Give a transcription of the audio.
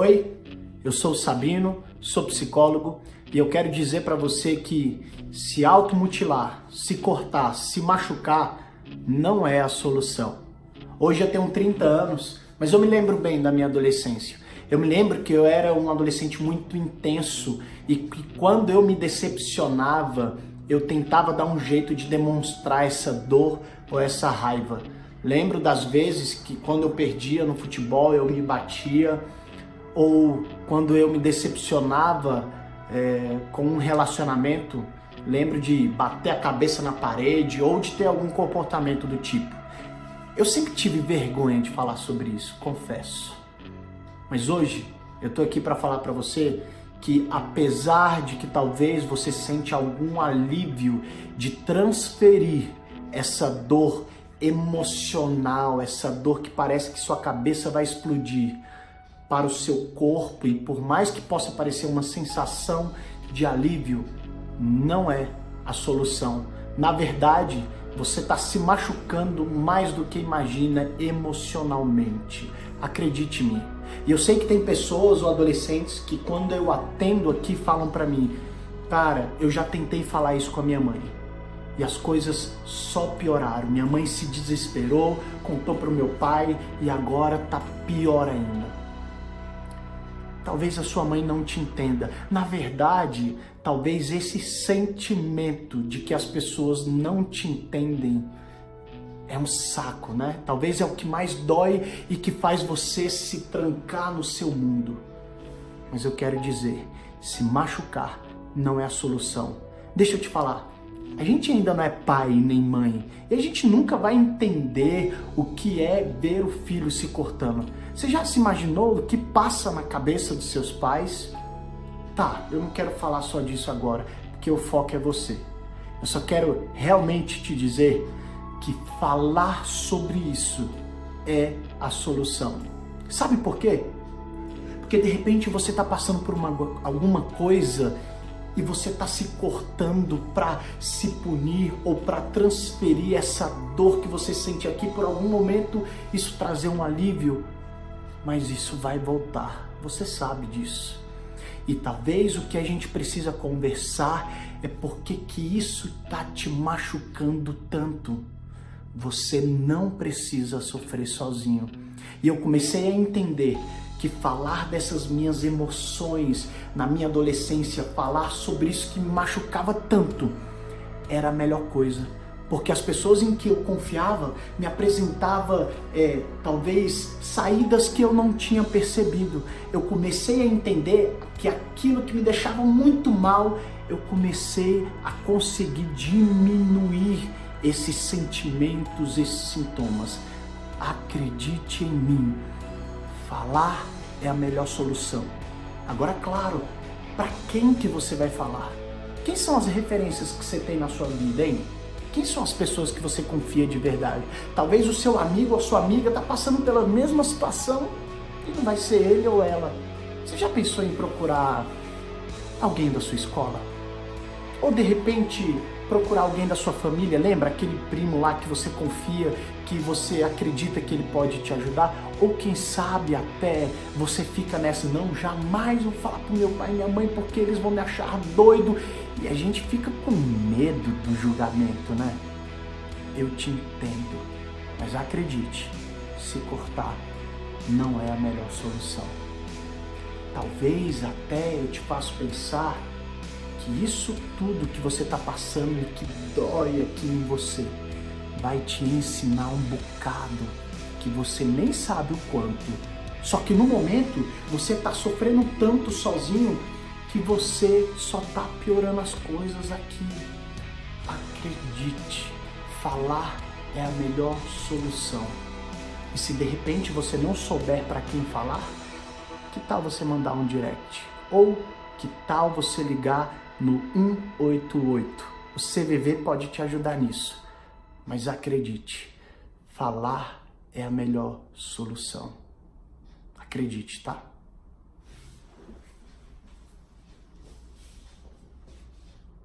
Oi, eu sou o Sabino, sou psicólogo e eu quero dizer para você que se automutilar, se cortar, se machucar não é a solução. Hoje eu tenho 30 anos, mas eu me lembro bem da minha adolescência. Eu me lembro que eu era um adolescente muito intenso e que quando eu me decepcionava, eu tentava dar um jeito de demonstrar essa dor ou essa raiva. Lembro das vezes que quando eu perdia no futebol eu me batia, ou quando eu me decepcionava é, com um relacionamento, lembro de bater a cabeça na parede ou de ter algum comportamento do tipo. Eu sempre tive vergonha de falar sobre isso, confesso. Mas hoje eu tô aqui para falar para você que apesar de que talvez você sente algum alívio de transferir essa dor emocional, essa dor que parece que sua cabeça vai explodir para o seu corpo e por mais que possa parecer uma sensação de alívio, não é a solução. Na verdade, você está se machucando mais do que imagina emocionalmente. Acredite-me. E eu sei que tem pessoas ou adolescentes que quando eu atendo aqui falam para mim, cara, eu já tentei falar isso com a minha mãe. E as coisas só pioraram. Minha mãe se desesperou, contou para o meu pai e agora tá pior ainda. Talvez a sua mãe não te entenda. Na verdade, talvez esse sentimento de que as pessoas não te entendem é um saco, né? Talvez é o que mais dói e que faz você se trancar no seu mundo. Mas eu quero dizer, se machucar não é a solução. Deixa eu te falar, a gente ainda não é pai nem mãe e a gente nunca vai entender o que é ver o filho se cortando. Você já se imaginou o que passa na cabeça dos seus pais? Tá, eu não quero falar só disso agora, porque o foco é você. Eu só quero realmente te dizer que falar sobre isso é a solução. Sabe por quê? Porque de repente você está passando por uma, alguma coisa e você está se cortando para se punir ou para transferir essa dor que você sente aqui por algum momento, isso trazer um alívio, mas isso vai voltar, você sabe disso. E talvez o que a gente precisa conversar é porque que isso está te machucando tanto. Você não precisa sofrer sozinho. E eu comecei a entender que falar dessas minhas emoções na minha adolescência, falar sobre isso que me machucava tanto, era a melhor coisa. Porque as pessoas em que eu confiava me apresentava é, talvez saídas que eu não tinha percebido. Eu comecei a entender que aquilo que me deixava muito mal, eu comecei a conseguir diminuir esses sentimentos, esses sintomas. Acredite em mim Falar é a melhor solução. Agora, claro, para quem que você vai falar? Quem são as referências que você tem na sua vida, hein? Quem são as pessoas que você confia de verdade? Talvez o seu amigo ou sua amiga está passando pela mesma situação e não vai ser ele ou ela. Você já pensou em procurar alguém da sua escola? Ou de repente procurar alguém da sua família, lembra aquele primo lá que você confia, que você acredita que ele pode te ajudar? Ou quem sabe até você fica nessa, não, jamais vou falar pro meu pai e minha mãe porque eles vão me achar doido. E a gente fica com medo do julgamento, né? Eu te entendo, mas acredite, se cortar não é a melhor solução. Talvez até eu te faça pensar que isso tudo que você está passando e que dói aqui em você vai te ensinar um bocado que você nem sabe o quanto. Só que no momento você está sofrendo tanto sozinho que você só está piorando as coisas aqui. Acredite, falar é a melhor solução. E se de repente você não souber para quem falar, que tal você mandar um direct? Ou que tal você ligar no 188. O CVV pode te ajudar nisso. Mas acredite, falar é a melhor solução. Acredite, tá?